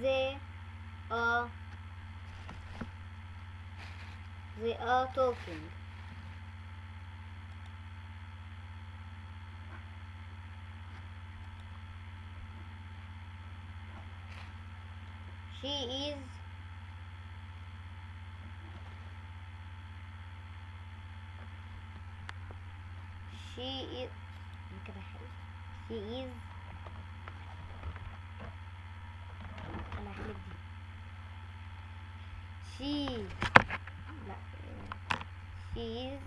they are they are talking. She is she is she is انا هحلف دي she لا she is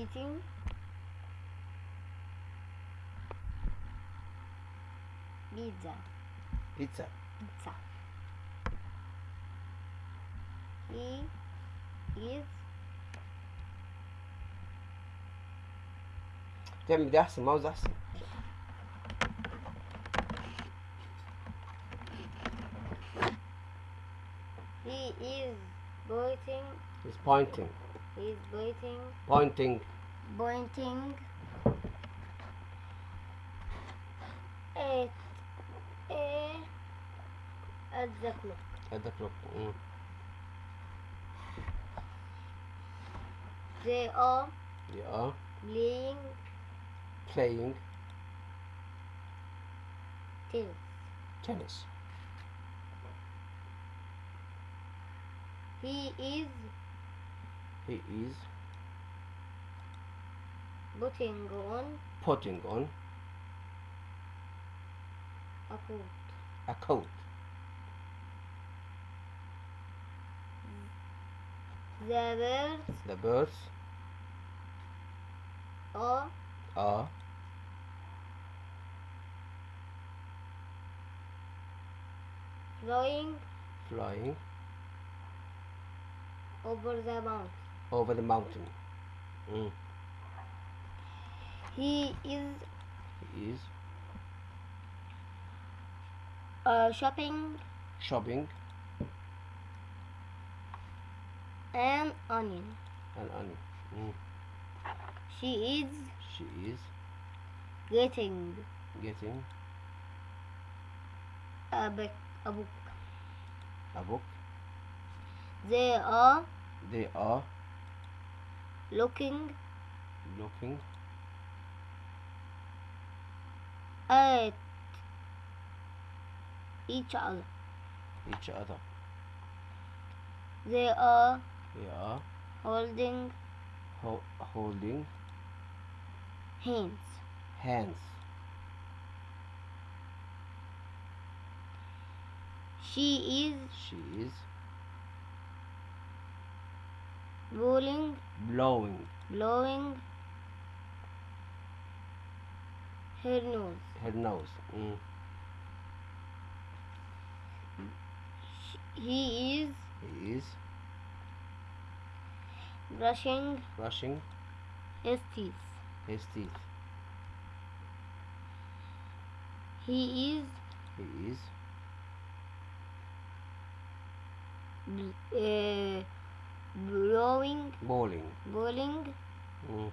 eating pizza بيتزا pizza he is تعمل دي احسن ماوس احسن is pointing is pointing he is pointing pointing pointing at a at the clock. at the clock mm. They are they are playing playing tennis. tennis He is he is putting on putting on a coat. a coat The birds the birds are are flying flying over the mountain. over the mountain mm. He is he is uh, shopping shopping an onion. an onion mm. She is she is getting getting a book. A book. a book They are they are? Looking. Looking. At each other. each other. They are they are? holding ho- holding hands. hands. She is she is blowing, blowing blowing her nose. her nose mm. He is he is brushing brushing his teeth. his teeth He is he is uh, blowing. Bowling. Bowling. Mm.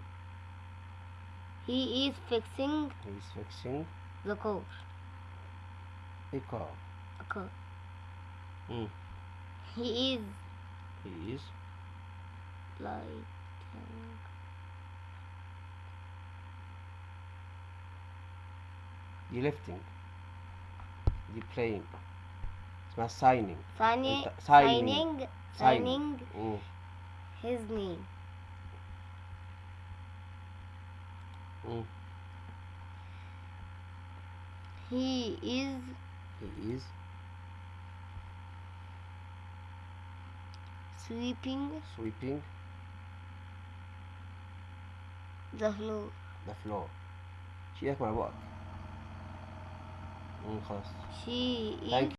he is fixing he is fixing the coach. the car a car mm. he is he is lighting. The lifting. The playing not signing. Signing. Signing. Signing. Mm. His name. Mm. He is. He is. Sweeping. Sweeping. The floor. The floor. She has my work. Mm, she Thank is.